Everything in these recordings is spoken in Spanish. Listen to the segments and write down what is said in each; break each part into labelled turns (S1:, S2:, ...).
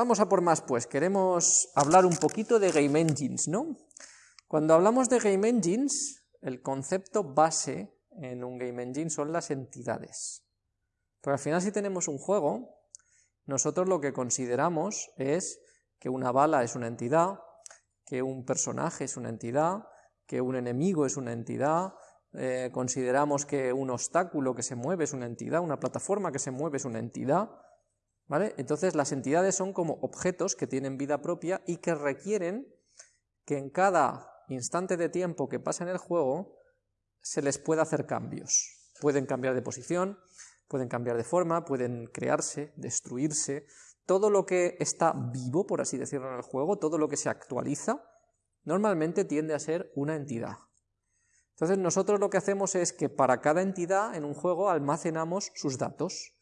S1: vamos a por más pues, queremos hablar un poquito de Game Engines, ¿no? Cuando hablamos de Game Engines, el concepto base en un Game Engine son las entidades. Pero al final si tenemos un juego, nosotros lo que consideramos es que una bala es una entidad, que un personaje es una entidad, que un enemigo es una entidad, eh, consideramos que un obstáculo que se mueve es una entidad, una plataforma que se mueve es una entidad, Entonces las entidades son como objetos que tienen vida propia y que requieren que en cada instante de tiempo que pasa en el juego se les pueda hacer cambios. Pueden cambiar de posición, pueden cambiar de forma, pueden crearse, destruirse, todo lo que está vivo, por así decirlo, en el juego, todo lo que se actualiza, normalmente tiende a ser una entidad. Entonces nosotros lo que hacemos es que para cada entidad en un juego almacenamos sus datos.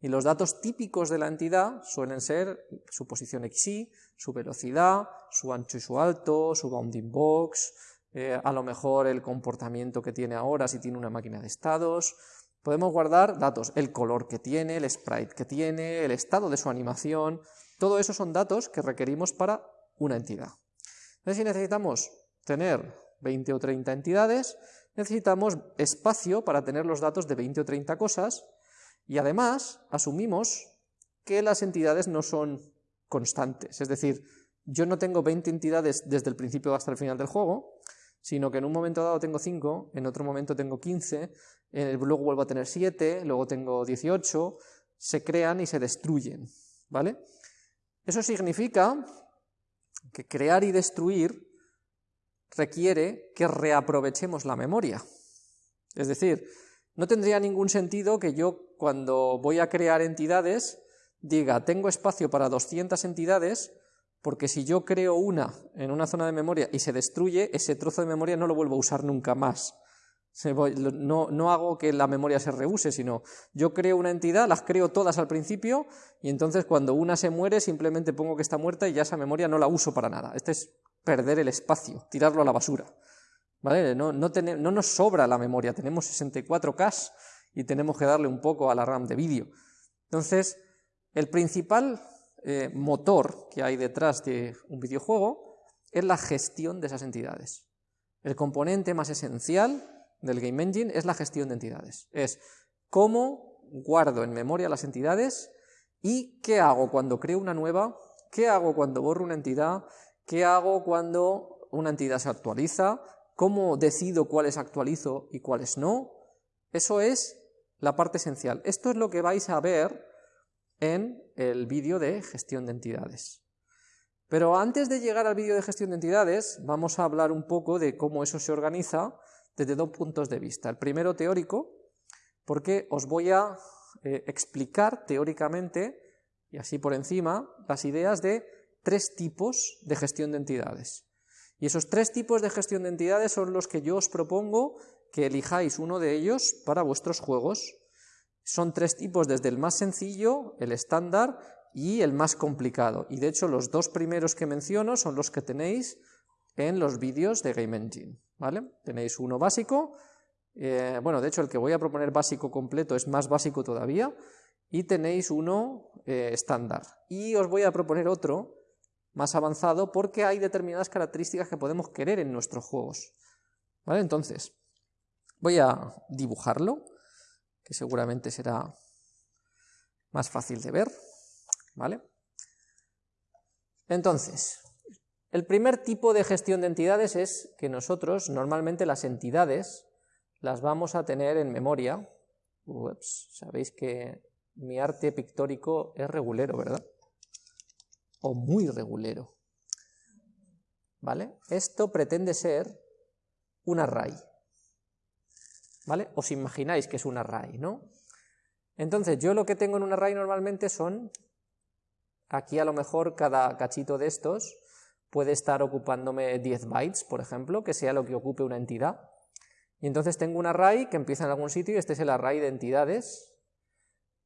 S1: Y los datos típicos de la entidad suelen ser su posición XY, su velocidad, su ancho y su alto, su bounding box, eh, a lo mejor el comportamiento que tiene ahora si tiene una máquina de estados. Podemos guardar datos, el color que tiene, el sprite que tiene, el estado de su animación, todo eso son datos que requerimos para una entidad. Entonces si necesitamos tener 20 o 30 entidades, necesitamos espacio para tener los datos de 20 o 30 cosas y además asumimos que las entidades no son constantes, es decir, yo no tengo 20 entidades desde el principio hasta el final del juego, sino que en un momento dado tengo 5, en otro momento tengo 15, luego vuelvo a tener 7, luego tengo 18, se crean y se destruyen, ¿vale? Eso significa que crear y destruir requiere que reaprovechemos la memoria. Es decir, no tendría ningún sentido que yo cuando voy a crear entidades diga, tengo espacio para 200 entidades, porque si yo creo una en una zona de memoria y se destruye, ese trozo de memoria no lo vuelvo a usar nunca más. No, no, hago que la memoria se reuse, sino yo creo una entidad, las creo todas al principio, y entonces cuando una se muere simplemente pongo que está muerta y ya esa memoria no la uso para nada. Este es perder el espacio, tirarlo a la basura. No, nos sobra la memoria, tenemos 64K y tenemos que darle un poco a la RAM de vídeo. Entonces, el principal eh, motor que hay detrás de un videojuego es la gestión de esas entidades. El componente más esencial del Game Engine es la gestión de entidades. Es cómo guardo en memoria las entidades y qué hago cuando creo una nueva, qué hago cuando borro una entidad, ¿Qué hago cuando una entidad se actualiza? ¿Cómo decido cuáles actualizo y cuáles no? Eso es la parte esencial. Esto es lo que vais a ver en el vídeo de gestión de entidades. Pero antes de llegar al vídeo de gestión de entidades, vamos a hablar un poco de cómo eso se organiza desde dos puntos de vista. El primero teórico, porque os voy a eh, explicar teóricamente, y así por encima, las ideas de tres tipos de gestión de entidades. Y esos tres tipos de gestión de entidades son los que yo os propongo que elijáis uno de ellos para vuestros juegos. Son tres tipos desde el más sencillo, el estándar y el más complicado. Y de hecho los dos primeros que menciono son los que tenéis en los vídeos de Game Engine. ¿vale? Tenéis uno básico, eh, bueno, de hecho el que voy a proponer básico completo es más básico todavía, y tenéis uno eh, estándar. Y os voy a proponer otro más avanzado porque hay determinadas características que podemos querer en nuestros juegos. ¿Vale? Entonces, voy a dibujarlo, que seguramente será más fácil de ver. ¿Vale? Entonces, el primer tipo de gestión de entidades es que nosotros, normalmente las entidades, las vamos a tener en memoria. Sabéis que mi arte pictórico es regulero, ¿verdad? O muy regulero. ¿Vale? Esto pretende ser un array. ¿Vale? Os imagináis que es un array, ¿no? Entonces, yo lo que tengo en un array normalmente son, aquí a lo mejor cada cachito de estos puede estar ocupándome 10 bytes, por ejemplo, que sea lo que ocupe una entidad. Y entonces tengo un array que empieza en algún sitio y este es el array de entidades.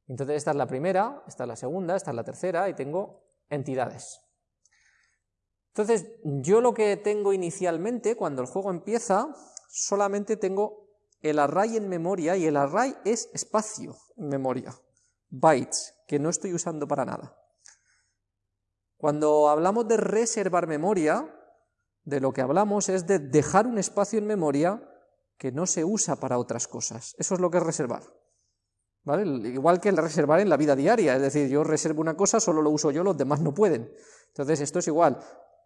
S1: Entonces esta es la primera, esta es la segunda, esta es la tercera y tengo entidades. Entonces, yo lo que tengo inicialmente, cuando el juego empieza, solamente tengo el array en memoria, y el array es espacio en memoria, bytes, que no estoy usando para nada. Cuando hablamos de reservar memoria, de lo que hablamos es de dejar un espacio en memoria que no se usa para otras cosas. Eso es lo que es reservar. ¿Vale? Igual que el reservar en la vida diaria, es decir, yo reservo una cosa, solo lo uso yo, los demás no pueden. Entonces esto es igual,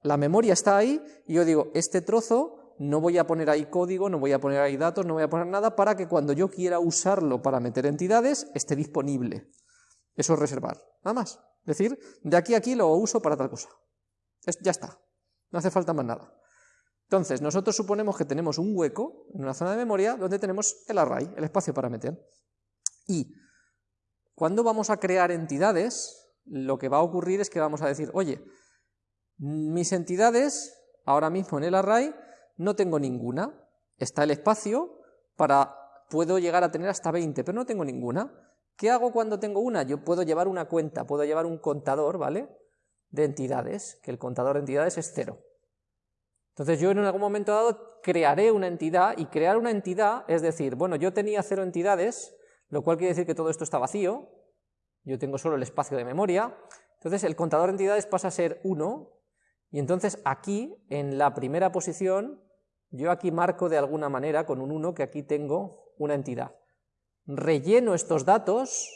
S1: la memoria está ahí y yo digo, este trozo no voy a poner ahí código, no voy a poner ahí datos, no voy a poner nada para que cuando yo quiera usarlo para meter entidades esté disponible. Eso es reservar, nada más. Es decir, de aquí a aquí lo uso para tal cosa. ya está, no hace falta más nada. Entonces, nosotros suponemos que tenemos un hueco en una zona de memoria donde tenemos el array, el espacio para meter. Y cuando vamos a crear entidades, lo que va a ocurrir es que vamos a decir, oye, mis entidades, ahora mismo en el array, no tengo ninguna. Está el espacio para, puedo llegar a tener hasta 20, pero no tengo ninguna. ¿Qué hago cuando tengo una? Yo puedo llevar una cuenta, puedo llevar un contador, ¿vale? De entidades, que el contador de entidades es cero. Entonces yo en algún momento dado crearé una entidad, y crear una entidad es decir, bueno, yo tenía cero entidades, lo cual quiere decir que todo esto está vacío, yo tengo solo el espacio de memoria, entonces el contador de entidades pasa a ser 1, y entonces aquí, en la primera posición, yo aquí marco de alguna manera con un 1 que aquí tengo una entidad. Relleno estos datos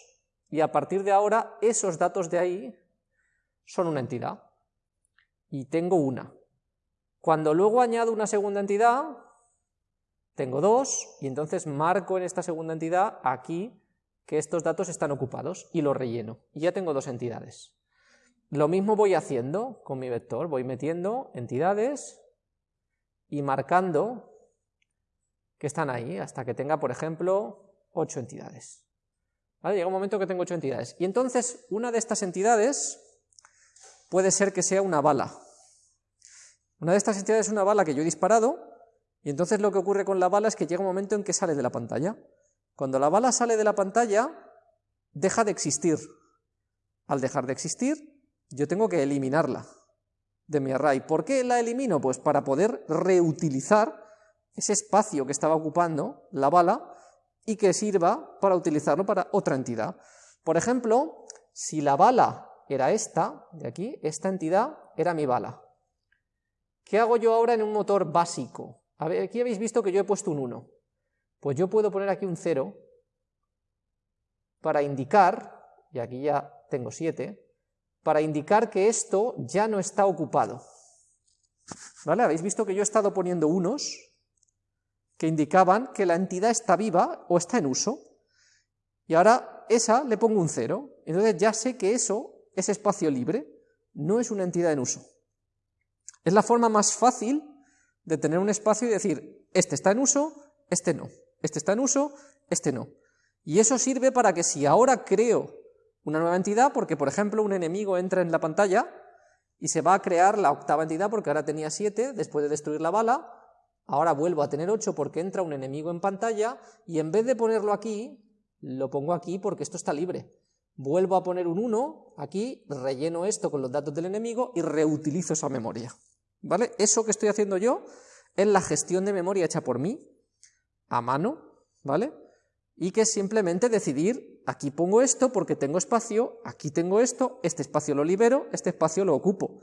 S1: y a partir de ahora esos datos de ahí son una entidad. Y tengo una. Cuando luego añado una segunda entidad, tengo dos, y entonces marco en esta segunda entidad aquí que estos datos están ocupados y los relleno. Y ya tengo dos entidades. Lo mismo voy haciendo con mi vector, voy metiendo entidades y marcando que están ahí, hasta que tenga, por ejemplo, ocho entidades. Llega un momento que tengo ocho entidades. Y entonces una de estas entidades puede ser que sea una bala. Una de estas entidades es una bala que yo he disparado, y entonces lo que ocurre con la bala es que llega un momento en que sale de la pantalla. Cuando la bala sale de la pantalla, deja de existir. Al dejar de existir, yo tengo que eliminarla de mi array. ¿Por qué la elimino? Pues para poder reutilizar ese espacio que estaba ocupando la bala y que sirva para utilizarlo para otra entidad. Por ejemplo, si la bala era esta, de aquí, esta entidad era mi bala. ¿Qué hago yo ahora en un motor básico? Aquí habéis visto que yo he puesto un 1. Pues yo puedo poner aquí un 0 para indicar, y aquí ya tengo 7, para indicar que esto ya no está ocupado. ¿Vale? Habéis visto que yo he estado poniendo unos que indicaban que la entidad está viva o está en uso. Y ahora esa le pongo un 0. Entonces ya sé que eso es espacio libre, no es una entidad en uso. Es la forma más fácil de tener un espacio y decir, este está en uso, este no, este está en uso, este no. Y eso sirve para que si ahora creo una nueva entidad, porque por ejemplo un enemigo entra en la pantalla y se va a crear la octava entidad porque ahora tenía siete, después de destruir la bala, ahora vuelvo a tener ocho porque entra un enemigo en pantalla y en vez de ponerlo aquí, lo pongo aquí porque esto está libre. Vuelvo a poner un 1 aquí, relleno esto con los datos del enemigo y reutilizo esa memoria. ¿Vale? Eso que estoy haciendo yo es la gestión de memoria hecha por mí, a mano, ¿vale? Y que es simplemente decidir, aquí pongo esto porque tengo espacio, aquí tengo esto, este espacio lo libero, este espacio lo ocupo,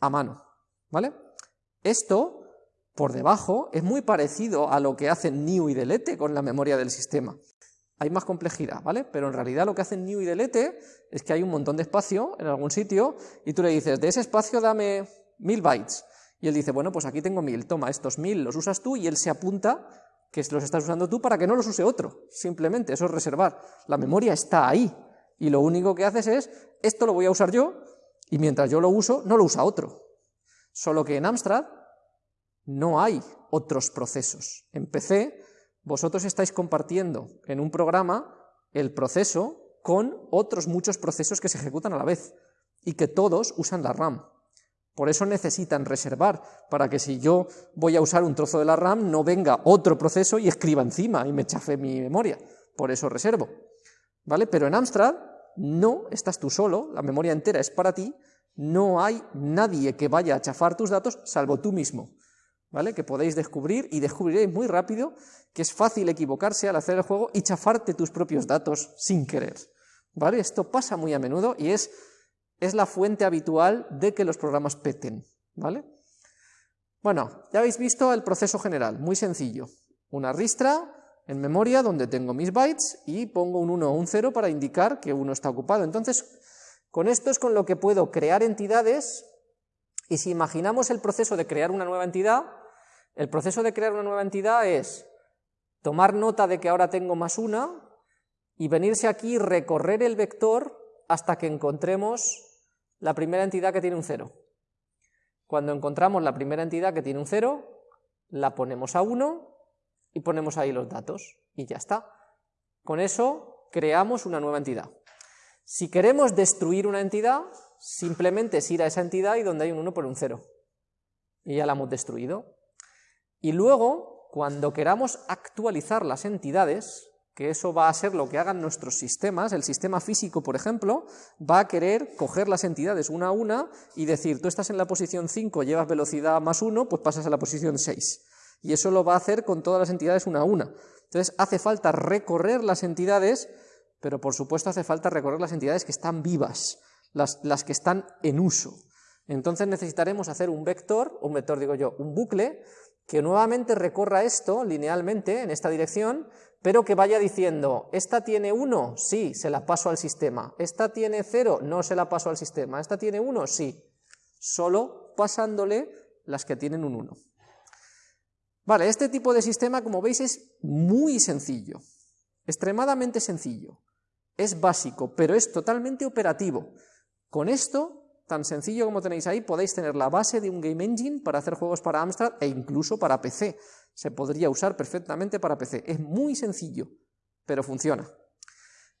S1: a mano, ¿vale? Esto, por debajo, es muy parecido a lo que hacen new y delete con la memoria del sistema. Hay más complejidad, ¿vale? Pero en realidad lo que hacen new y delete es que hay un montón de espacio en algún sitio y tú le dices, de ese espacio dame mil bytes. Y él dice, bueno, pues aquí tengo mil, toma, estos mil los usas tú y él se apunta que los estás usando tú para que no los use otro. Simplemente, eso es reservar. La memoria está ahí y lo único que haces es, esto lo voy a usar yo y mientras yo lo uso, no lo usa otro. Solo que en Amstrad no hay otros procesos. En PC, vosotros estáis compartiendo en un programa el proceso con otros muchos procesos que se ejecutan a la vez y que todos usan la RAM. Por eso necesitan reservar, para que si yo voy a usar un trozo de la RAM, no venga otro proceso y escriba encima y me chafe mi memoria. Por eso reservo. ¿Vale? Pero en Amstrad no estás tú solo, la memoria entera es para ti, no hay nadie que vaya a chafar tus datos salvo tú mismo. ¿Vale? Que podéis descubrir y descubriréis muy rápido que es fácil equivocarse al hacer el juego y chafarte tus propios datos sin querer. ¿Vale? Esto pasa muy a menudo y es es la fuente habitual de que los programas peten, ¿vale? Bueno, ya habéis visto el proceso general, muy sencillo. Una ristra en memoria donde tengo mis bytes y pongo un 1 o un 0 para indicar que uno está ocupado. Entonces, con esto es con lo que puedo crear entidades y si imaginamos el proceso de crear una nueva entidad, el proceso de crear una nueva entidad es tomar nota de que ahora tengo más una y venirse aquí y recorrer el vector hasta que encontremos la primera entidad que tiene un 0. Cuando encontramos la primera entidad que tiene un 0, la ponemos a 1 y ponemos ahí los datos y ya está. Con eso creamos una nueva entidad. Si queremos destruir una entidad, simplemente es ir a esa entidad y donde hay un 1 por un 0. Y ya la hemos destruido. Y luego, cuando queramos actualizar las entidades, que eso va a ser lo que hagan nuestros sistemas, el sistema físico, por ejemplo, va a querer coger las entidades una a una y decir, tú estás en la posición 5, llevas velocidad más 1, pues pasas a la posición 6 y eso lo va a hacer con todas las entidades una a una. Entonces hace falta recorrer las entidades, pero por supuesto hace falta recorrer las entidades que están vivas, las, las que están en uso. Entonces necesitaremos hacer un vector, un vector digo yo, un bucle, que nuevamente recorra esto linealmente en esta dirección, pero que vaya diciendo, esta tiene 1, sí, se la paso al sistema, esta tiene 0, no se la paso al sistema, esta tiene 1, sí, solo pasándole las que tienen un 1. Vale, este tipo de sistema, como veis, es muy sencillo, extremadamente sencillo. Es básico, pero es totalmente operativo. Con esto, tan sencillo como tenéis ahí, podéis tener la base de un game engine para hacer juegos para Amstrad e incluso para PC. Se podría usar perfectamente para PC. Es muy sencillo, pero funciona.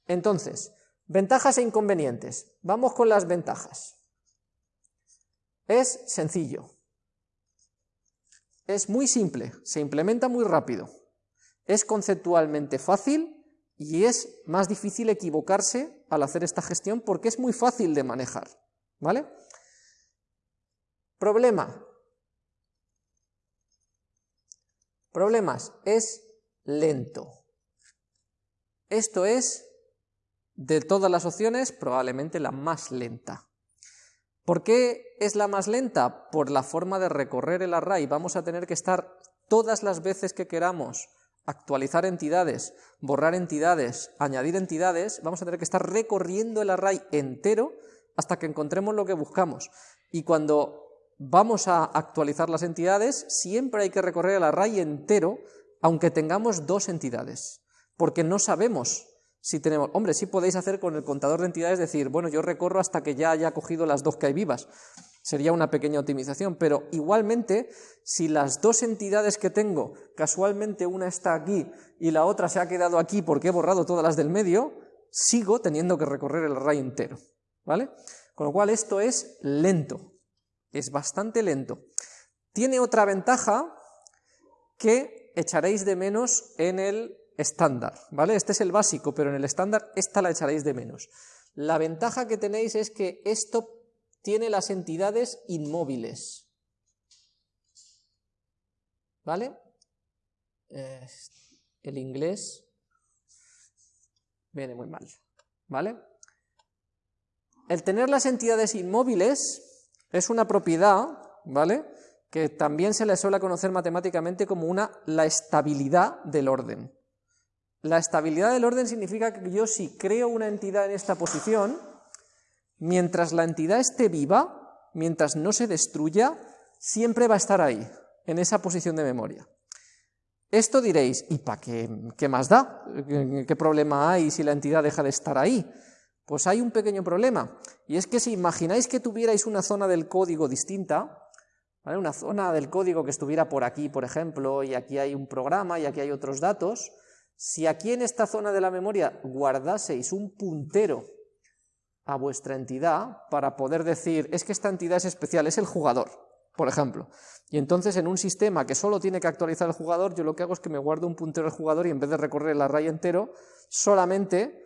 S1: Entonces, ventajas e inconvenientes. Vamos con las ventajas. Es sencillo. Es muy simple, se implementa muy rápido, es conceptualmente fácil y es más difícil equivocarse al hacer esta gestión porque es muy fácil de manejar, ¿vale? Problema. Problemas, es lento. Esto es, de todas las opciones, probablemente la más lenta. ¿Por qué es la más lenta? Por la forma de recorrer el array. Vamos a tener que estar todas las veces que queramos actualizar entidades, borrar entidades, añadir entidades, vamos a tener que estar recorriendo el array entero hasta que encontremos lo que buscamos. Y cuando vamos a actualizar las entidades, siempre hay que recorrer el array entero, aunque tengamos dos entidades, porque no sabemos si tenemos, hombre, sí podéis hacer con el contador de entidades, decir, bueno, yo recorro hasta que ya haya cogido las dos que hay vivas, sería una pequeña optimización, pero igualmente, si las dos entidades que tengo, casualmente una está aquí y la otra se ha quedado aquí porque he borrado todas las del medio, sigo teniendo que recorrer el array entero, ¿vale? Con lo cual esto es lento, es bastante lento. Tiene otra ventaja que echaréis de menos en el estándar, ¿vale? Este es el básico, pero en el estándar esta la echaréis de menos. La ventaja que tenéis es que esto tiene las entidades inmóviles, ¿vale? el inglés viene muy mal, ¿vale? El tener las entidades inmóviles es una propiedad, ¿vale?, que también se le suele conocer matemáticamente como una, la estabilidad del orden. La estabilidad del orden significa que yo si creo una entidad en esta posición, mientras la entidad esté viva, mientras no se destruya, siempre va a estar ahí, en esa posición de memoria. Esto diréis, ¿y para qué, qué más da? ¿Qué problema hay si la entidad deja de estar ahí? Pues hay un pequeño problema, y es que si imagináis que tuvierais una zona del código distinta, una zona del código que estuviera por aquí, por ejemplo, y aquí hay un programa y aquí hay otros datos, si aquí en esta zona de la memoria guardaseis un puntero a vuestra entidad para poder decir, es que esta entidad es especial, es el jugador, por ejemplo. Y entonces en un sistema que solo tiene que actualizar el jugador, yo lo que hago es que me guardo un puntero al jugador y en vez de recorrer el array entero, solamente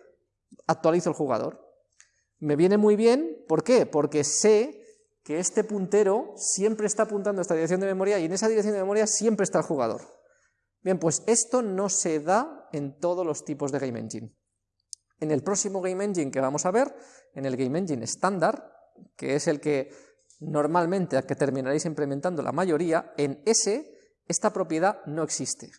S1: actualizo el jugador. Me viene muy bien, ¿por qué? Porque sé que este puntero siempre está apuntando a esta dirección de memoria y en esa dirección de memoria siempre está el jugador. Bien, pues esto no se da en todos los tipos de Game Engine. En el próximo Game Engine que vamos a ver, en el Game Engine estándar, que es el que normalmente al que terminaréis implementando la mayoría, en ese esta propiedad no existe.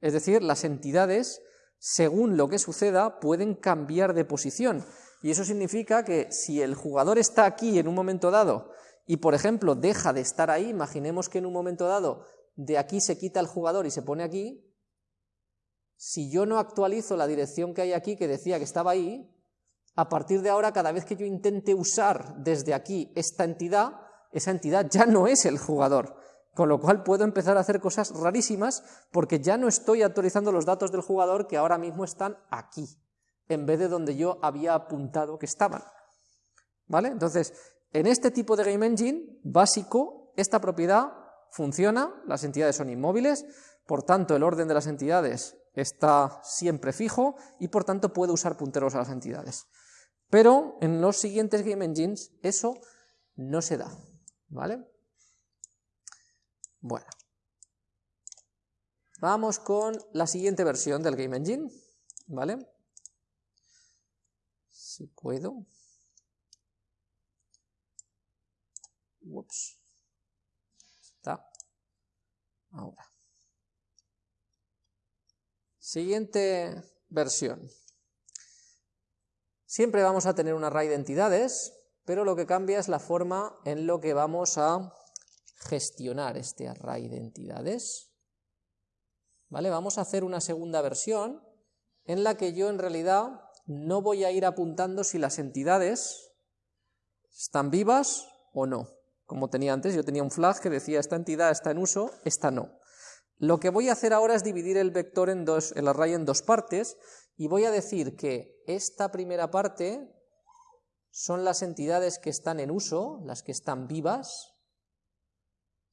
S1: Es decir, las entidades, según lo que suceda, pueden cambiar de posición. Y eso significa que si el jugador está aquí en un momento dado y, por ejemplo, deja de estar ahí, imaginemos que en un momento dado de aquí se quita el jugador y se pone aquí, si yo no actualizo la dirección que hay aquí, que decía que estaba ahí, a partir de ahora, cada vez que yo intente usar desde aquí esta entidad, esa entidad ya no es el jugador, con lo cual puedo empezar a hacer cosas rarísimas porque ya no estoy actualizando los datos del jugador que ahora mismo están aquí, en vez de donde yo había apuntado que estaban. ¿Vale? Entonces, en este tipo de Game Engine básico, esta propiedad funciona, las entidades son inmóviles, por tanto el orden de las entidades está siempre fijo y por tanto puedo usar punteros a las entidades. Pero en los siguientes Game Engines eso no se da, ¿vale? Bueno, vamos con la siguiente versión del Game Engine, ¿vale? Si puedo. Ups. Está. Ahora. Siguiente versión. Siempre vamos a tener un array de entidades, pero lo que cambia es la forma en lo que vamos a gestionar este array de entidades. ¿Vale? Vamos a hacer una segunda versión en la que yo en realidad no voy a ir apuntando si las entidades están vivas o no. Como tenía antes, yo tenía un flag que decía esta entidad está en uso, esta no. Lo que voy a hacer ahora es dividir el vector en dos, el array en dos partes, y voy a decir que esta primera parte son las entidades que están en uso, las que están vivas,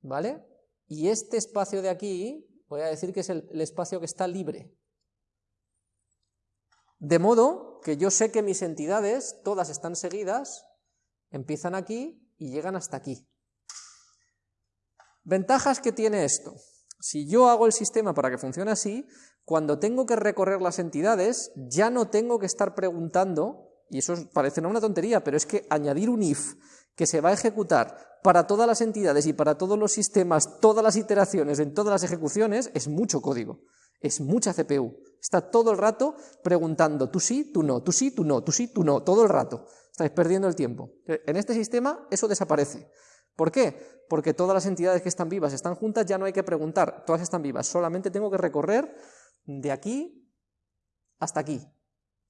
S1: ¿vale? Y este espacio de aquí, voy a decir que es el, espacio que está libre. De modo que yo sé que mis entidades, todas están seguidas, empiezan aquí y llegan hasta aquí. Ventajas que tiene esto. Si yo hago el sistema para que funcione así, cuando tengo que recorrer las entidades, ya no tengo que estar preguntando, y eso parece una tontería, pero es que añadir un if que se va a ejecutar para todas las entidades y para todos los sistemas, todas las iteraciones, en todas las ejecuciones, es mucho código, es mucha CPU. Está todo el rato preguntando, tú sí, tú no, tú sí, tú no, tú sí, tú no, todo el rato. Estáis perdiendo el tiempo. En este sistema eso desaparece. ¿Por qué? Porque todas las entidades que están vivas están juntas, ya no hay que preguntar, todas están vivas, solamente tengo que recorrer de aquí hasta aquí.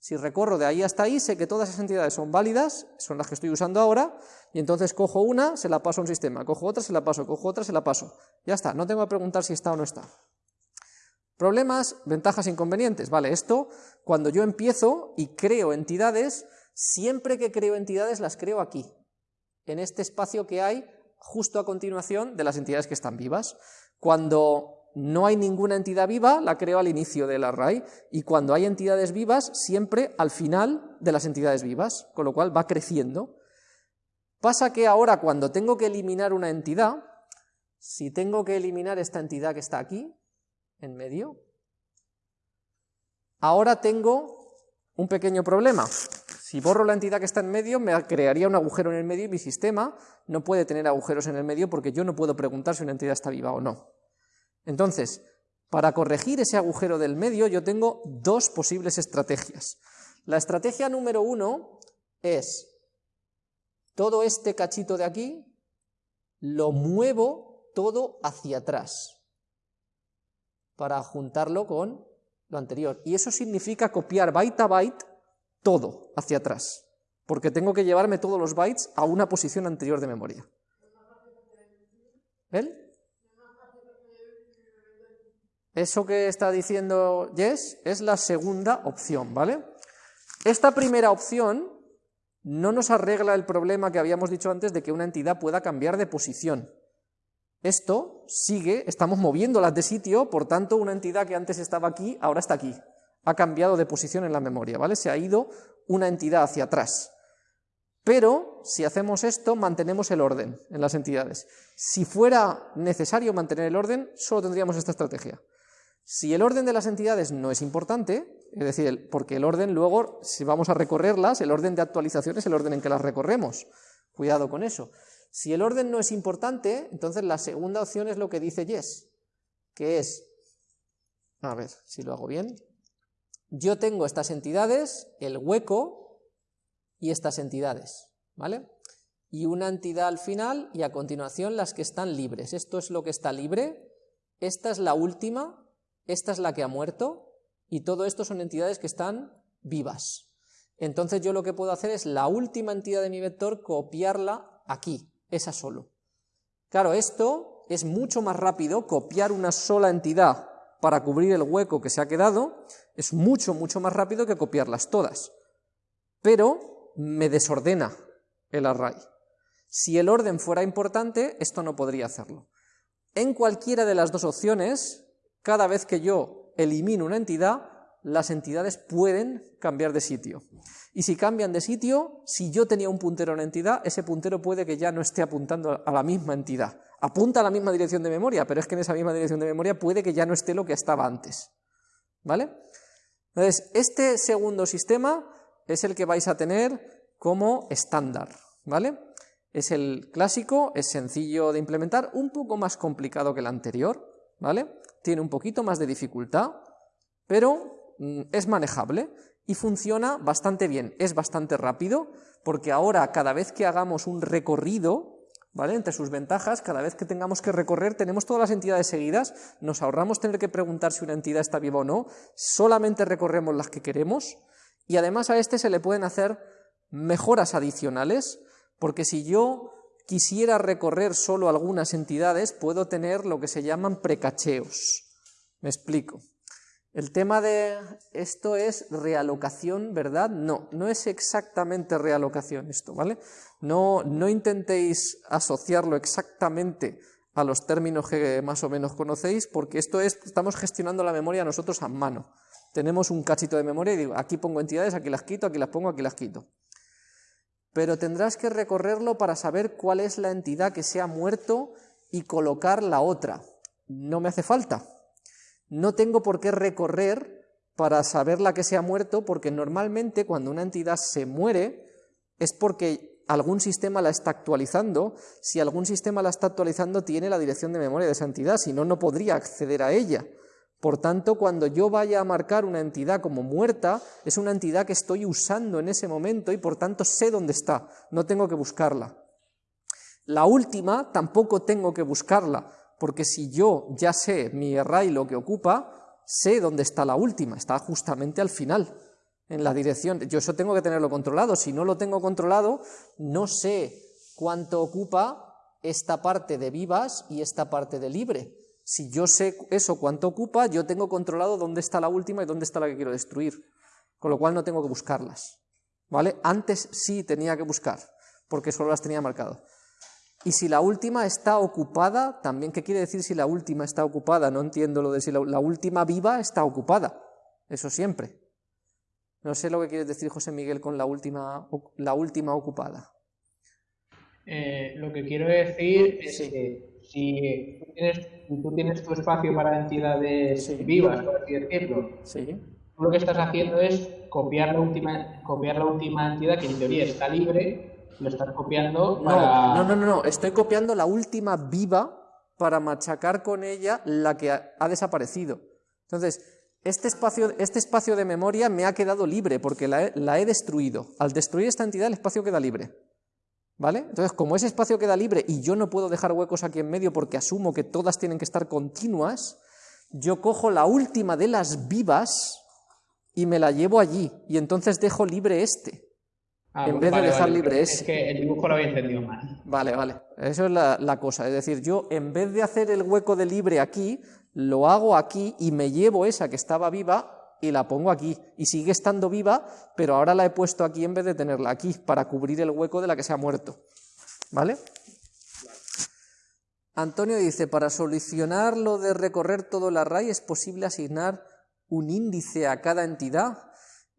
S1: Si recorro de ahí hasta ahí, sé que todas esas entidades son válidas, son las que estoy usando ahora, y entonces cojo una, se la paso a un sistema, cojo otra, se la paso, cojo otra, se la paso. Ya está, no tengo que preguntar si está o no está. Problemas, ventajas, inconvenientes. Vale, esto, cuando yo empiezo y creo entidades, siempre que creo entidades las creo aquí, en este espacio que hay justo a continuación de las entidades que están vivas. Cuando no hay ninguna entidad viva, la creo al inicio del array, y cuando hay entidades vivas, siempre al final de las entidades vivas, con lo cual va creciendo. Pasa que ahora cuando tengo que eliminar una entidad, si tengo que eliminar esta entidad que está aquí, en medio, ahora tengo un pequeño problema. Si borro la entidad que está en medio, me crearía un agujero en el medio y mi sistema no puede tener agujeros en el medio porque yo no puedo preguntar si una entidad está viva o no. Entonces, para corregir ese agujero del medio yo tengo dos posibles estrategias. La estrategia número uno es todo este cachito de aquí, lo muevo todo hacia atrás para juntarlo con lo anterior. Y eso significa copiar byte a byte todo hacia atrás, porque tengo que llevarme todos los bytes a una posición anterior de memoria. Eso que está diciendo Yes es la segunda opción, ¿vale? Esta primera opción no nos arregla el problema que habíamos dicho antes de que una entidad pueda cambiar de posición. Esto sigue, estamos moviéndolas de sitio, por tanto una entidad que antes estaba aquí, ahora está aquí. Ha cambiado de posición en la memoria, ¿vale? Se ha ido una entidad hacia atrás. Pero si hacemos esto, mantenemos el orden en las entidades. Si fuera necesario mantener el orden, solo tendríamos esta estrategia. Si el orden de las entidades no es importante, es decir, porque el orden luego, si vamos a recorrerlas, el orden de actualización es el orden en que las recorremos. Cuidado con eso. Si el orden no es importante, entonces la segunda opción es lo que dice Yes, que es, a ver si lo hago bien, yo tengo estas entidades, el hueco y estas entidades, ¿vale? Y una entidad al final y a continuación las que están libres. Esto es lo que está libre, esta es la última, esta es la que ha muerto y todo esto son entidades que están vivas. Entonces yo lo que puedo hacer es la última entidad de mi vector copiarla aquí, esa solo. Claro, esto es mucho más rápido, copiar una sola entidad para cubrir el hueco que se ha quedado, es mucho, mucho más rápido que copiarlas todas. Pero me desordena el array. Si el orden fuera importante, esto no podría hacerlo. En cualquiera de las dos opciones, cada vez que yo elimino una entidad, las entidades pueden cambiar de sitio. Y si cambian de sitio, si yo tenía un puntero una entidad, ese puntero puede que ya no esté apuntando a la misma entidad. Apunta a la misma dirección de memoria, pero es que en esa misma dirección de memoria puede que ya no esté lo que estaba antes. ¿Vale? Entonces, este segundo sistema es el que vais a tener como estándar. ¿Vale? Es el clásico, es sencillo de implementar, un poco más complicado que el anterior, ¿vale? Tiene un poquito más de dificultad, pero mm, es manejable y funciona bastante bien, es bastante rápido, porque ahora cada vez que hagamos un recorrido, ¿vale? Entre sus ventajas, cada vez que tengamos que recorrer, tenemos todas las entidades seguidas, nos ahorramos tener que preguntar si una entidad está viva o no, solamente recorremos las que queremos, y además a este se le pueden hacer mejoras adicionales, porque si yo quisiera recorrer solo algunas entidades, puedo tener lo que se llaman precacheos. Me explico. El tema de esto es realocación, ¿verdad? No, no es exactamente realocación esto, ¿vale? No, no intentéis asociarlo exactamente a los términos que más o menos conocéis, porque esto es, estamos gestionando la memoria nosotros a mano. Tenemos un cachito de memoria y digo, aquí pongo entidades, aquí las quito, aquí las pongo, aquí las quito pero tendrás que recorrerlo para saber cuál es la entidad que se ha muerto y colocar la otra. No me hace falta. No tengo por qué recorrer para saber la que se ha muerto, porque normalmente cuando una entidad se muere es porque algún sistema la está actualizando. Si algún sistema la está actualizando, tiene la dirección de memoria de esa entidad, si no, no podría acceder a ella. Por tanto, cuando yo vaya a marcar una entidad como muerta, es una entidad que estoy usando en ese momento y por tanto sé dónde está, no tengo que buscarla. La última tampoco tengo que buscarla, porque si yo ya sé mi array lo que ocupa, sé dónde está la última, está justamente al final, en la dirección. Yo eso tengo que tenerlo controlado, si no lo tengo controlado, no sé cuánto ocupa esta parte de vivas y esta parte de libre si yo sé eso cuánto ocupa, yo tengo controlado dónde está la última y dónde está la que quiero destruir, con lo cual no tengo que buscarlas. ¿Vale? Antes sí tenía que buscar, porque solo las tenía marcado. Y si la última está ocupada, también, ¿qué quiere decir si la última está ocupada? No entiendo lo de si la, última viva está ocupada. Eso siempre. No sé lo que quiere decir José Miguel con la última, la última ocupada.
S2: Eh, lo que quiero decir es que si tú tienes, tu espacio para entidades vivas, por así decirlo, tú lo que estás haciendo es copiar la última, copiar la última entidad que en teoría está libre, lo estás copiando
S1: para... No, no, no, no, estoy copiando la última viva para machacar con ella la que ha, desaparecido. Entonces, este espacio, este espacio de memoria me ha quedado libre porque la he destruido. Al destruir esta entidad el espacio queda libre. ¿Vale? Entonces, como ese espacio queda libre y yo no puedo dejar huecos aquí en medio porque asumo que todas tienen que estar continuas, yo cojo la última de las vivas y me la llevo allí, y entonces dejo libre este, ah, en vez de dejar libre ese.
S2: Es que el dibujo lo había entendido mal.
S1: Vale, vale, eso es la, la cosa, es decir, yo en vez de hacer el hueco de libre aquí, lo hago aquí y me llevo esa que estaba viva y la pongo aquí, y sigue estando viva, pero ahora la he puesto aquí en vez de tenerla aquí, para cubrir el hueco de la que se ha muerto. ¿Vale? Antonio dice, para solucionar lo de recorrer todo el array, ¿es posible asignar un índice a cada entidad?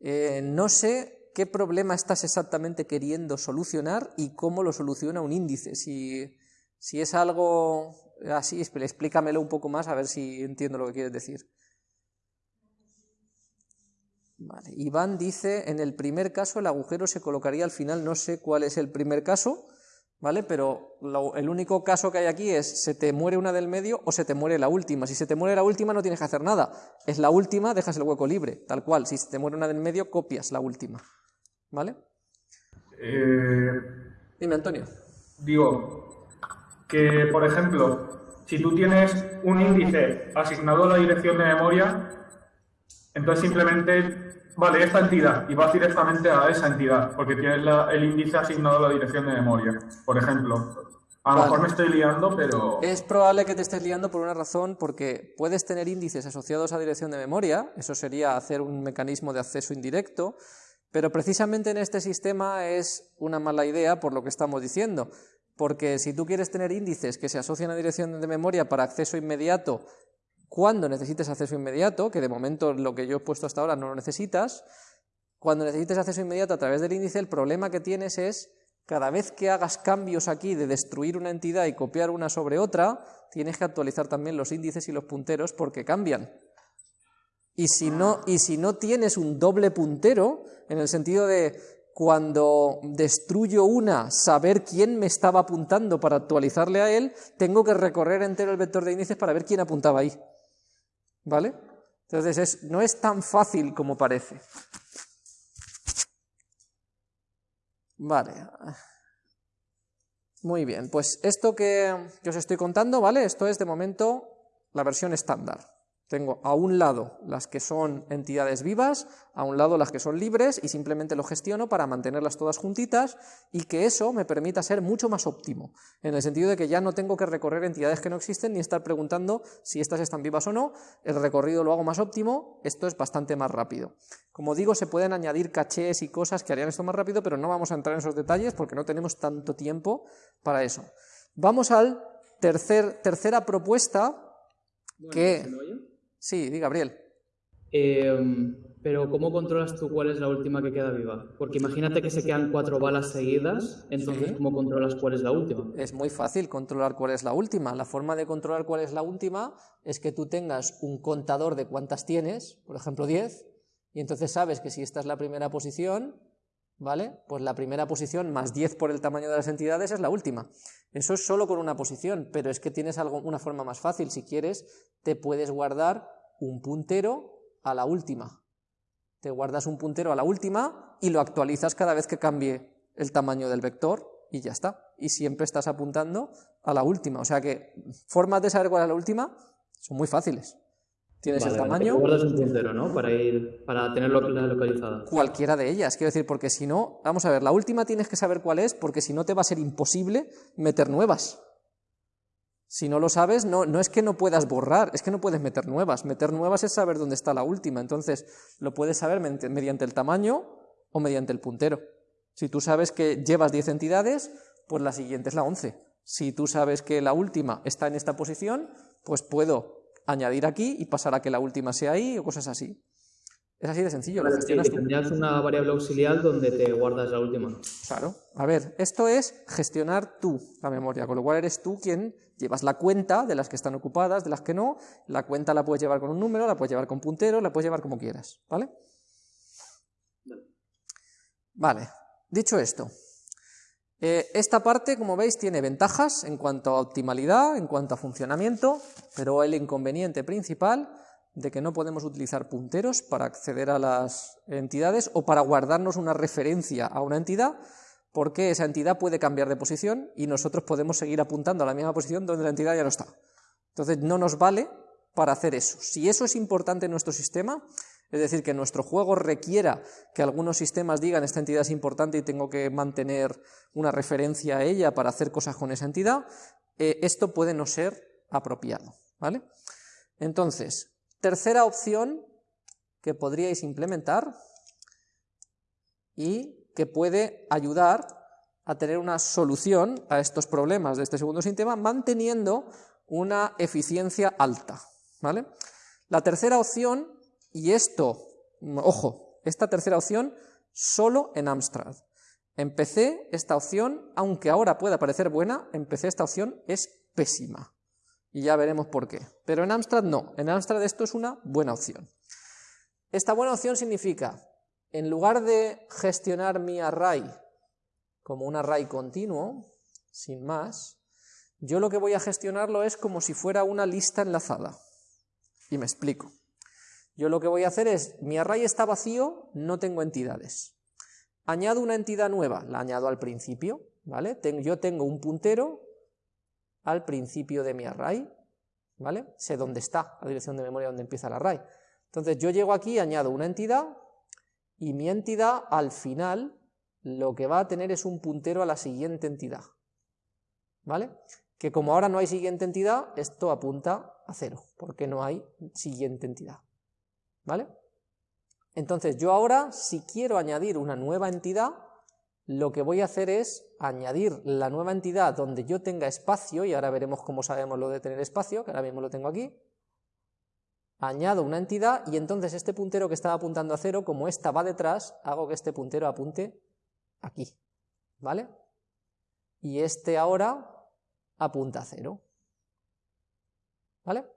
S1: Eh, no sé qué problema estás exactamente queriendo solucionar y cómo lo soluciona un índice. Si, si es algo así, explícamelo un poco más a ver si entiendo lo que quieres decir. Iván dice, en el primer caso el agujero se colocaría al final, no sé cuál es el primer caso, ¿vale? Pero el único caso que hay aquí es se te muere una del medio o se te muere la última. Si se te muere la última no tienes que hacer nada. Es la última, dejas el hueco libre, tal cual. Si se te muere una del medio, copias la última. ¿Vale?
S3: Eh,
S1: Dime, Antonio.
S3: Digo, que por ejemplo, si tú tienes un índice asignado a la dirección de memoria, entonces simplemente, vale, esta entidad, y vas directamente a esa entidad, porque tienes el índice asignado a la dirección de memoria, por ejemplo. A lo mejor me estoy liando, pero...
S1: Es probable que te estés liando por una razón, porque puedes tener índices asociados a dirección de memoria, eso sería hacer un mecanismo de acceso indirecto, pero precisamente en este sistema es una mala idea por lo que estamos diciendo, porque si tú quieres tener índices que se asocian a dirección de memoria para acceso inmediato cuando necesites acceso inmediato, que de momento lo que yo he puesto hasta ahora no lo necesitas, cuando necesites acceso inmediato a través del índice, el problema que tienes es cada vez que hagas cambios aquí de destruir una entidad y copiar una sobre otra, tienes que actualizar también los índices y los punteros porque cambian. Y si no, y si no tienes un doble puntero, en el sentido de cuando destruyo una, saber quién me estaba apuntando para actualizarle a él, tengo que recorrer entero el vector de índices para ver quién apuntaba ahí. ¿Vale? Entonces no es tan fácil como parece. Vale. Muy bien, pues esto que, os estoy contando, ¿vale? Esto es de momento la versión estándar. Tengo a un lado las que son entidades vivas, a un lado las que son libres y simplemente lo gestiono para mantenerlas todas juntitas y que eso me permita ser mucho más óptimo, en el sentido de que ya no tengo que recorrer entidades que no existen ni estar preguntando si estas están vivas o no, el recorrido lo hago más óptimo, esto es bastante más rápido. Como digo, se pueden añadir cachés y cosas que harían esto más rápido, pero no vamos a entrar en esos detalles porque no tenemos tanto tiempo para eso. Vamos al tercer, tercera propuesta que... Sí, di Gabriel.
S4: Em, pero ¿cómo controlas tú cuál es la última que queda viva? Porque imagínate que se quedan cuatro balas seguidas, entonces ¿cómo controlas cuál es la última?
S1: Es muy fácil controlar cuál es la última. La forma de controlar cuál es la última es que tú tengas un contador de cuántas tienes, por ejemplo 10, y entonces sabes que si esta es la primera posición, ¿vale? Pues la primera posición más 10 por el tamaño de las entidades es la última. Eso es solo con una posición, pero es que tienes algo, una forma más fácil. Si quieres, te puedes guardar un puntero a la última. Te guardas un puntero a la última y lo actualizas cada vez que cambie el tamaño del vector y ya está. Y siempre estás apuntando a la última. O sea que formas de saber cuál es la última son muy fáciles. Tienes el tamaño.
S4: guardas un puntero, ¿no? Para ir, para tenerlo localizada.
S1: Cualquiera de ellas, quiero decir, porque si no, vamos a ver, la última tienes que saber cuál es, porque si no te va a ser imposible meter nuevas. Si no lo sabes, no, no es que no puedas borrar, es que no puedes meter nuevas. Meter nuevas es saber dónde está la última, entonces lo puedes saber mediante el tamaño o mediante el puntero. Si tú sabes que llevas 10 entidades, pues la siguiente es la 11. Si tú sabes que la última está en esta posición, pues puedo añadir aquí y pasar a que la última sea ahí o cosas así. Es así de sencillo.
S4: Lo gestionas tendrías una variable auxiliar donde te guardas la última.
S1: Claro. A ver, esto es gestionar tú la memoria, con lo cual eres tú quien llevas la cuenta de las que están ocupadas, de las que no. La cuenta la puedes llevar con un número, la puedes llevar con puntero, la puedes llevar como quieras. ¿Vale? Vale. Dicho esto, eh, esta parte, como veis, tiene ventajas en cuanto a optimalidad, en cuanto a funcionamiento, pero el inconveniente principal de que no podemos utilizar punteros para acceder a las entidades o para guardarnos una referencia a una entidad, porque esa entidad puede cambiar de posición y nosotros podemos seguir apuntando a la misma posición donde la entidad ya no está. Entonces no nos vale para hacer eso. Si eso es importante en nuestro sistema, es decir, que nuestro juego requiera que algunos sistemas digan esta entidad es importante y tengo que mantener una referencia a ella para hacer cosas con esa entidad, eh, esto puede no ser apropiado. ¿vale? Entonces, Tercera opción que podríais implementar y que puede ayudar a tener una solución a estos problemas de este segundo sistema manteniendo una eficiencia alta. ¿vale? La tercera opción, y esto, ojo, esta tercera opción solo en Amstrad. En PC esta opción, aunque ahora pueda parecer buena, en PC esta opción es pésima y ya veremos por qué. Pero en Amstrad no, en Amstrad esto es una buena opción. Esta buena opción significa, en lugar de gestionar mi array como un array continuo, sin más, yo lo que voy a gestionarlo es como si fuera una lista enlazada. Y me explico. Yo lo que voy a hacer es, mi array está vacío, no tengo entidades. Añado una entidad nueva, la añado al principio, ¿vale? Yo tengo un puntero al principio de mi array, ¿vale? Sé dónde está la dirección de memoria donde empieza el array. Entonces yo llego aquí, añado una entidad, y mi entidad al final lo que va a tener es un puntero a la siguiente entidad, ¿vale? Que como ahora no hay siguiente entidad, esto apunta a cero, porque no hay siguiente entidad, ¿vale? Entonces yo ahora, si quiero añadir una nueva entidad, lo que voy a hacer es añadir la nueva entidad donde yo tenga espacio, y ahora veremos cómo sabemos lo de tener espacio, que ahora mismo lo tengo aquí, añado una entidad y entonces este puntero que estaba apuntando a cero, como esta va detrás, hago que este puntero apunte aquí, ¿vale? Y este ahora apunta a cero, ¿vale?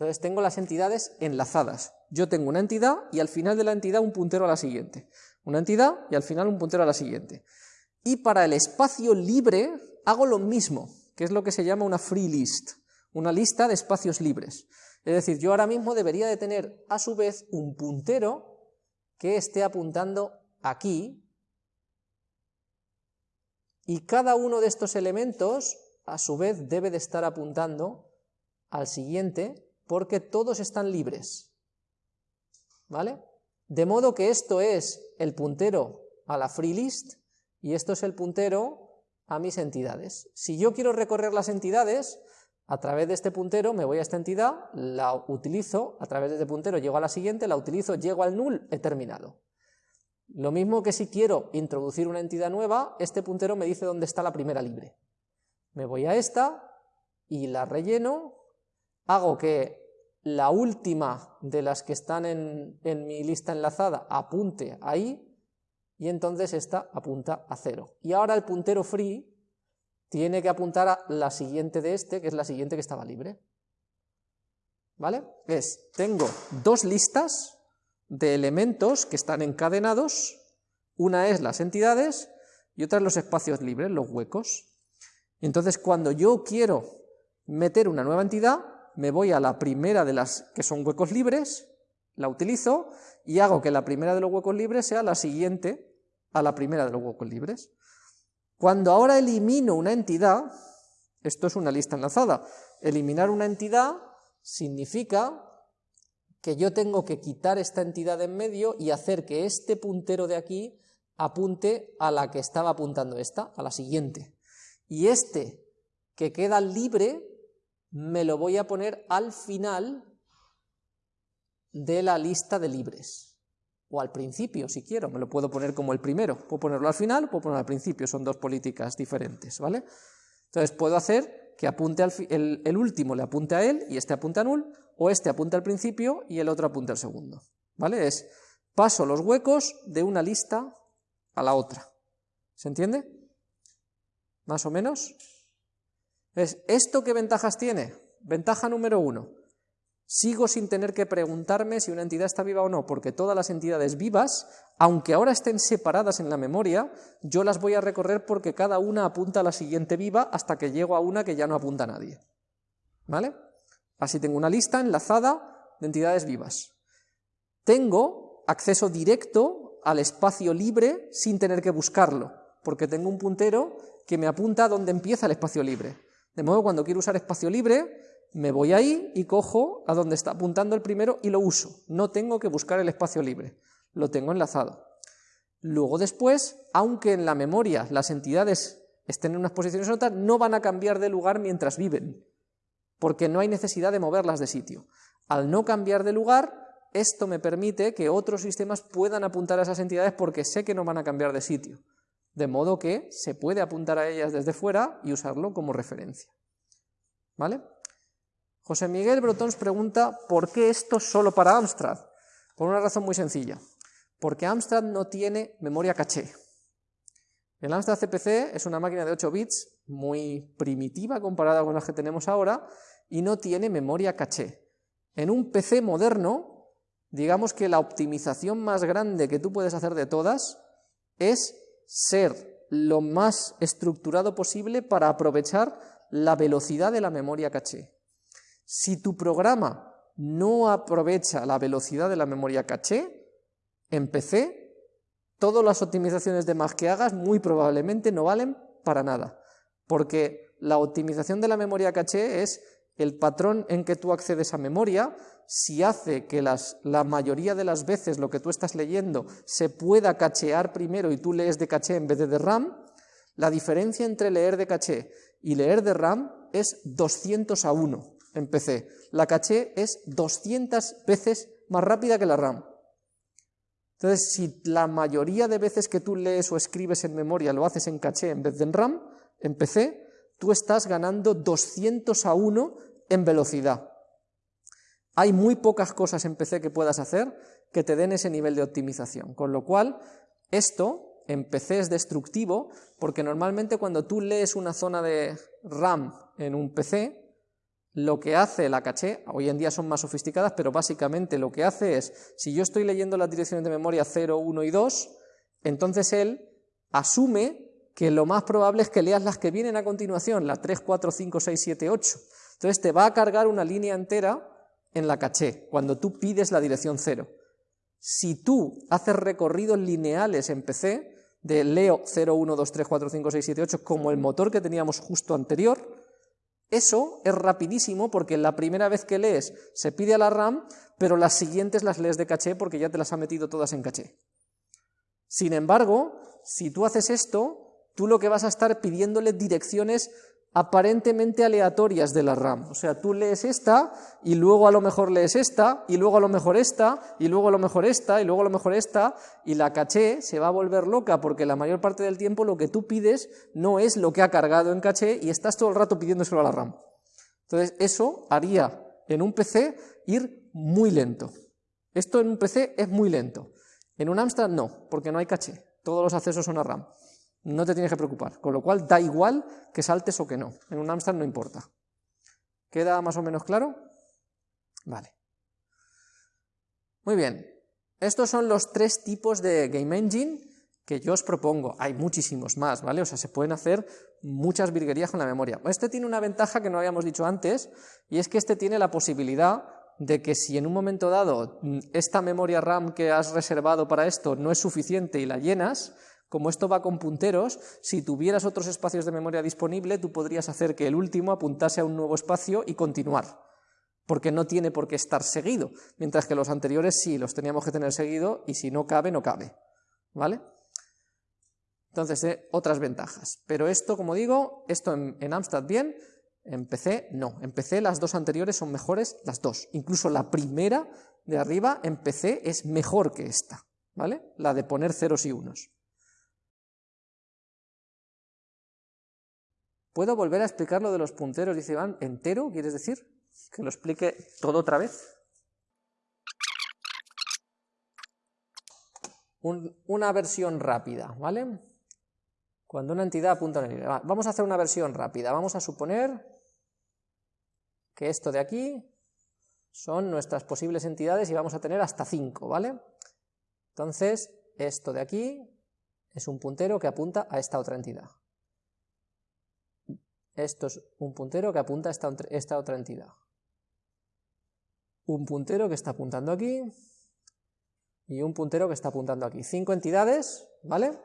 S1: Entonces tengo las entidades enlazadas. Yo tengo una entidad y al final de la entidad un puntero a la siguiente. Una entidad y al final un puntero a la siguiente. Y para el espacio libre hago lo mismo, que es lo que se llama una free list, una lista de espacios libres. Es decir, yo ahora mismo debería de tener a su vez un puntero que esté apuntando aquí y cada uno de estos elementos a su vez debe de estar apuntando al siguiente porque todos están libres. ¿Vale? De modo que esto es el puntero a la free list y esto es el puntero a mis entidades. Si yo quiero recorrer las entidades, a través de este puntero me voy a esta entidad, la utilizo, a través de este puntero llego a la siguiente, la utilizo, llego al null, he terminado. Lo mismo que si quiero introducir una entidad nueva, este puntero me dice dónde está la primera libre. Me voy a esta y la relleno, hago que la última de las que están en, en mi lista enlazada apunte ahí, y entonces esta apunta a cero. Y ahora el puntero free tiene que apuntar a la siguiente de este, que es la siguiente que estaba libre. ¿Vale? Es, tengo dos listas de elementos que están encadenados, una es las entidades y otra es los espacios libres, los huecos. Entonces, cuando yo quiero meter una nueva entidad, me voy a la primera de las que son huecos libres, la utilizo y hago que la primera de los huecos libres sea la siguiente a la primera de los huecos libres. Cuando ahora elimino una entidad, esto es una lista enlazada, eliminar una entidad significa que yo tengo que quitar esta entidad de en medio y hacer que este puntero de aquí apunte a la que estaba apuntando esta, a la siguiente. Y este que queda libre me lo voy a poner al final de la lista de libres o al principio, si quiero, me lo puedo poner como el primero, puedo ponerlo al final, puedo ponerlo al principio, son dos políticas diferentes, ¿vale? Entonces puedo hacer que apunte al el, el, último le apunte a él y este apunte a null, o este apunte al principio y el otro apunte al segundo, ¿vale? Es paso los huecos de una lista a la otra, ¿se entiende? ¿Más o menos? Es, ¿Esto qué ventajas tiene? Ventaja número uno, Sigo sin tener que preguntarme si una entidad está viva o no, porque todas las entidades vivas, aunque ahora estén separadas en la memoria, yo las voy a recorrer porque cada una apunta a la siguiente viva hasta que llego a una que ya no apunta a nadie. ¿Vale? Así tengo una lista enlazada de entidades vivas. Tengo acceso directo al espacio libre sin tener que buscarlo, porque tengo un puntero que me apunta a donde empieza el espacio libre. De modo que cuando quiero usar espacio libre, me voy ahí y cojo a donde está apuntando el primero y lo uso. No tengo que buscar el espacio libre, lo tengo enlazado. Luego después, aunque en la memoria las entidades estén en unas posiciones u otras, no van a cambiar de lugar mientras viven, porque no hay necesidad de moverlas de sitio. Al no cambiar de lugar, esto me permite que otros sistemas puedan apuntar a esas entidades porque sé que no van a cambiar de sitio. De modo que se puede apuntar a ellas desde fuera y usarlo como referencia. ¿Vale? José Miguel Brotons pregunta ¿por qué esto solo para Amstrad? Por una razón muy sencilla, porque Amstrad no tiene memoria caché. El Amstrad CPC es una máquina de 8 bits muy primitiva comparada con las que tenemos ahora y no tiene memoria caché. En un PC moderno, digamos que la optimización más grande que tú puedes hacer de todas es ser lo más estructurado posible para aprovechar la velocidad de la memoria caché. Si tu programa no aprovecha la velocidad de la memoria caché, en PC, todas las optimizaciones de más que hagas muy probablemente no valen para nada, porque la optimización de la memoria caché es el patrón en que tú accedes a memoria, si hace que la mayoría de las veces lo que tú estás leyendo se pueda cachear primero y tú lees de caché en vez de de RAM, la diferencia entre leer de caché y leer de RAM es 200 a 1 en PC. La caché es 200 veces más rápida que la RAM. Entonces, si la mayoría de veces que tú lees o escribes en memoria lo haces en caché en vez de en RAM, en PC, tú estás ganando 200 a 1 en velocidad. Hay muy pocas cosas en PC que puedas hacer que te den ese nivel de optimización, con lo cual esto en PC es destructivo porque normalmente cuando tú lees una zona de RAM en un PC, lo que hace la caché, hoy en día son más sofisticadas, pero básicamente lo que hace es, si yo estoy leyendo las direcciones de memoria 0, 1 y 2, entonces él asume que lo más probable es que leas las que vienen a continuación, las 3, 4, 5, 6, 7, 8. Entonces te va a cargar una línea entera en la caché, cuando tú pides la dirección 0. Si tú haces recorridos lineales en PC, de leo 0, 1, 2, 3, 4, 5, 6, 7, 8, como el motor que teníamos justo anterior, eso es rapidísimo porque la primera vez que lees se pide a la RAM, pero las siguientes las lees de caché porque ya te las ha metido todas en caché. Sin embargo, si tú haces esto, tú lo que vas a estar pidiéndole direcciones aparentemente aleatorias de la RAM. O sea, tú lees esta y luego a lo mejor lees esta y luego a lo mejor esta y luego a lo mejor esta y luego a lo mejor esta y la caché se va a volver loca porque la mayor parte del tiempo lo que tú pides no es lo que ha cargado en caché y estás todo el rato pidiéndoselo a la RAM. Entonces eso haría en un PC ir muy lento. Esto en un PC es muy lento. En un Amstrad no, porque no hay caché. Todos los accesos son a RAM no te tienes que preocupar. Con lo cual, da igual que saltes o que no. En un Amstrad no importa. ¿Queda más o menos claro? Vale. Muy bien. Estos son los tres tipos de Game Engine que yo os propongo. Hay muchísimos más, ¿vale? O sea, se pueden hacer muchas virguerías con la memoria. Este tiene una ventaja que no habíamos dicho antes, y es que este tiene la posibilidad de que si en un momento dado mm, esta memoria RAM que has reservado para esto no es suficiente y la llenas, como esto va con punteros, si tuvieras otros espacios de memoria disponible, tú podrías hacer que el último apuntase a un nuevo espacio y continuar, porque no tiene por qué estar seguido, mientras que los anteriores sí, los teníamos que tener seguido y si no cabe, no cabe. ¿Vale? Entonces, eh, otras ventajas. Pero esto, como digo, esto en, en Amstrad bien, en PC no. En PC las dos anteriores son mejores, las dos. Incluso la primera de arriba en PC es mejor que esta, ¿vale? La de poner ceros y unos. ¿Puedo volver a explicar lo de los punteros? Dice Iván, ¿entero quieres decir? ¿Que lo explique todo otra vez? una versión rápida, ¿vale? Cuando una entidad apunta a una Vamos a hacer una versión rápida. Vamos a suponer que esto de aquí son nuestras posibles entidades y vamos a tener hasta 5, ¿vale? Entonces, esto de aquí es un puntero que apunta a esta otra entidad. Esto es un puntero que apunta a esta, esta otra entidad. Un puntero que está apuntando aquí y un puntero que está apuntando aquí. Cinco entidades, ¿vale?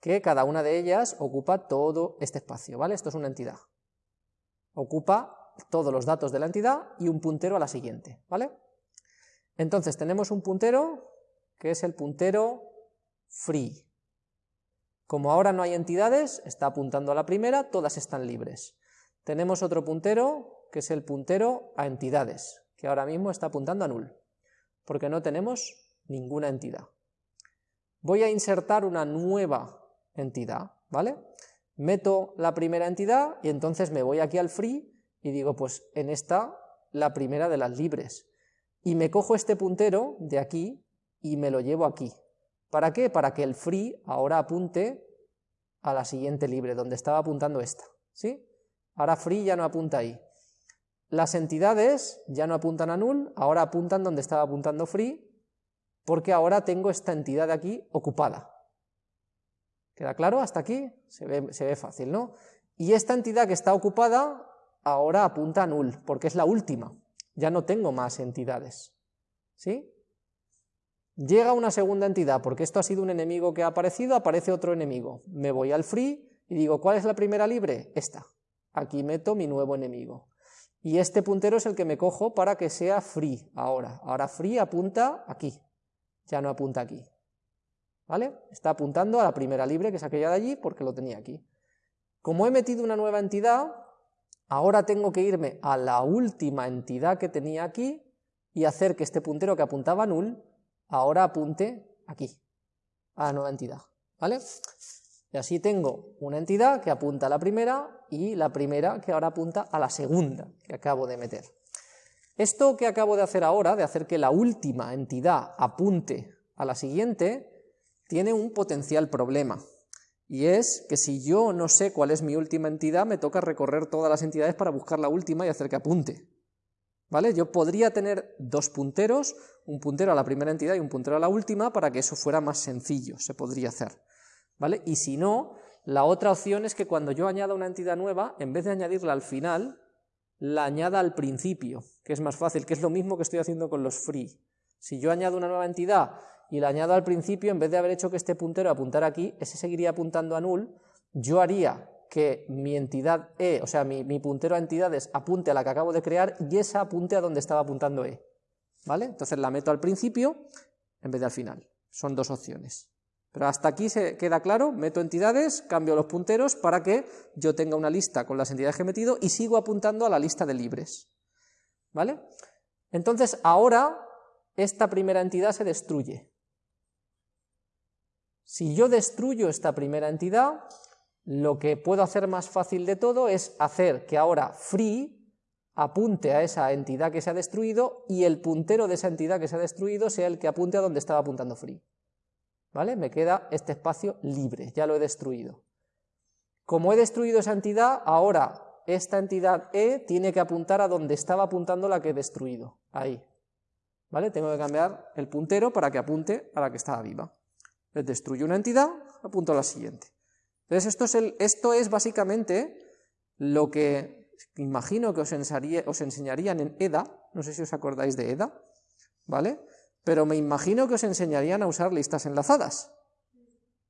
S1: Que cada una de ellas ocupa todo este espacio, ¿vale? Esto es una entidad. Ocupa todos los datos de la entidad y un puntero a la siguiente, ¿vale? Entonces tenemos un puntero que es el puntero free, como ahora no hay entidades, está apuntando a la primera, todas están libres. Tenemos otro puntero, que es el puntero a entidades, que ahora mismo está apuntando a null, porque no tenemos ninguna entidad. Voy a insertar una nueva entidad, ¿vale? Meto la primera entidad y entonces me voy aquí al free y digo, pues en esta, la primera de las libres. Y me cojo este puntero de aquí y me lo llevo aquí, ¿Para qué? Para que el free ahora apunte a la siguiente libre, donde estaba apuntando esta. ¿sí? Ahora free ya no apunta ahí. Las entidades ya no apuntan a null, ahora apuntan donde estaba apuntando free, porque ahora tengo esta entidad de aquí ocupada. ¿Queda claro? Hasta aquí se ve, se ve fácil, ¿no? Y esta entidad que está ocupada ahora apunta a null, porque es la última. Ya no tengo más entidades. ¿Sí? Llega una segunda entidad, porque esto ha sido un enemigo que ha aparecido, aparece otro enemigo. Me voy al free y digo, ¿cuál es la primera libre? Esta. Aquí meto mi nuevo enemigo. Y este puntero es el que me cojo para que sea free ahora. Ahora free apunta aquí, ya no apunta aquí. ¿Vale? Está apuntando a la primera libre, que es aquella de allí, porque lo tenía aquí. Como he metido una nueva entidad, ahora tengo que irme a la última entidad que tenía aquí y hacer que este puntero que apuntaba null, ahora apunte aquí, a la nueva entidad. ¿Vale? Y así tengo una entidad que apunta a la primera y la primera que ahora apunta a la segunda que acabo de meter. Esto que acabo de hacer ahora, de hacer que la última entidad apunte a la siguiente, tiene un potencial problema. Y es que si yo no sé cuál es mi última entidad, me toca recorrer todas las entidades para buscar la última y hacer que apunte. ¿Vale? Yo podría tener dos punteros, un puntero a la primera entidad y un puntero a la última, para que eso fuera más sencillo, se podría hacer. ¿Vale? Y si no, la otra opción es que cuando yo añada una entidad nueva, en vez de añadirla al final, la añada al principio, que es más fácil, que es lo mismo que estoy haciendo con los free. Si yo añado una nueva entidad y la añado al principio, en vez de haber hecho que este puntero apuntara aquí, ese seguiría apuntando a null, yo haría que mi entidad E, o sea, mi, puntero a entidades apunte a la que acabo de crear y esa apunte a donde estaba apuntando E. ¿Vale? Entonces la meto al principio en vez de al final. Son dos opciones. Pero hasta aquí se queda claro, meto entidades, cambio los punteros para que yo tenga una lista con las entidades que he metido y sigo apuntando a la lista de libres. ¿Vale? Entonces ahora esta primera entidad se destruye. Si yo destruyo esta primera entidad, lo que puedo hacer más fácil de todo es hacer que ahora free apunte a esa entidad que se ha destruido y el puntero de esa entidad que se ha destruido sea el que apunte a donde estaba apuntando free. ¿Vale? Me queda este espacio libre, ya lo he destruido. Como he destruido esa entidad, ahora esta entidad E tiene que apuntar a donde estaba apuntando la que he destruido, ahí. ¿Vale? Tengo que cambiar el puntero para que apunte a la que estaba viva destruyo una entidad, apunto a la siguiente. Entonces esto es, el, esto es básicamente lo que imagino que os, os enseñarían en EDA, no sé si os acordáis de EDA, ¿vale? Pero me imagino que os enseñarían a usar listas enlazadas,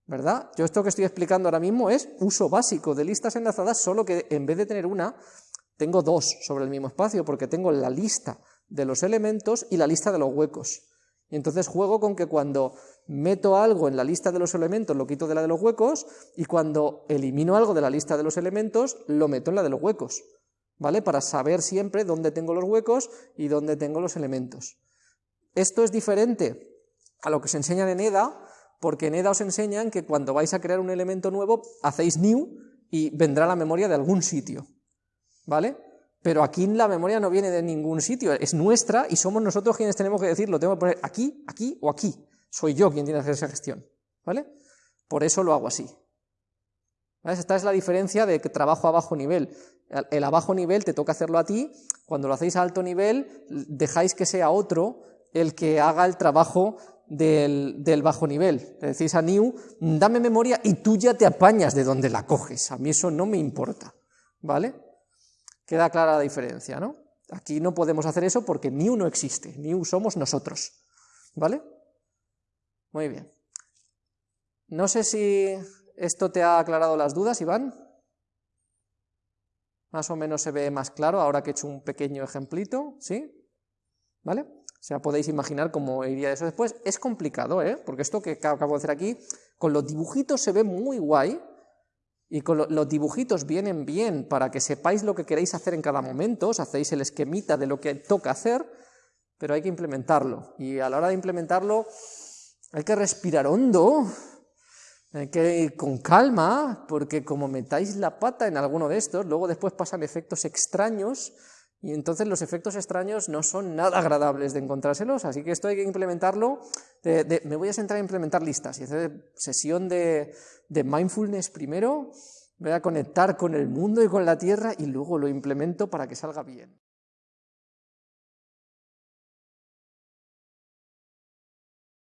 S1: ¿verdad? Yo esto que estoy explicando ahora mismo es uso básico de listas enlazadas, solo que en vez de tener una, tengo dos sobre el mismo espacio, porque tengo la lista de los elementos y la lista de los huecos. Entonces juego con que cuando meto algo en la lista de los elementos lo quito de la de los huecos y cuando elimino algo de la lista de los elementos lo meto en la de los huecos, ¿vale? Para saber siempre dónde tengo los huecos y dónde tengo los elementos. Esto es diferente a lo que se enseñan en EDA, porque en EDA os enseñan que cuando vais a crear un elemento nuevo hacéis new y vendrá la memoria de algún sitio, ¿vale? Pero aquí la memoria no viene de ningún sitio, es nuestra y somos nosotros quienes tenemos que decir, lo tengo que poner aquí, aquí o aquí. Soy yo quien tiene que hacer esa gestión, ¿vale? Por eso lo hago así. Esta es la diferencia de que trabajo a bajo nivel. El a bajo nivel te toca hacerlo a ti, cuando lo hacéis a alto nivel dejáis que sea otro el que haga el trabajo del, del, bajo nivel. Le decís a New, dame memoria y tú ya te apañas de donde la coges. A mí eso no me importa. ¿Vale? Queda clara la diferencia, ¿no? Aquí no podemos hacer eso porque new no existe, new somos nosotros, ¿vale? Muy bien. No sé si esto te ha aclarado las dudas, Iván. Más o menos se ve más claro ahora que he hecho un pequeño ejemplito, ¿sí? ¿Vale? O sea, podéis imaginar cómo iría eso después. Es complicado, ¿eh? Porque esto que acabo de hacer aquí, con los dibujitos se ve muy guay, y los dibujitos vienen bien para que sepáis lo que queréis hacer en cada momento, os hacéis el esquemita de lo que toca hacer, pero hay que implementarlo. Y a la hora de implementarlo hay que respirar hondo, hay que ir con calma, porque como metáis la pata en alguno de estos, luego después pasan efectos extraños y entonces los efectos extraños no son nada agradables de encontrárselos, así que esto hay que implementarlo. me voy a centrar en implementar listas y hacer sesión de, de mindfulness primero, voy a conectar con el mundo y con la tierra y luego lo implemento para que salga bien.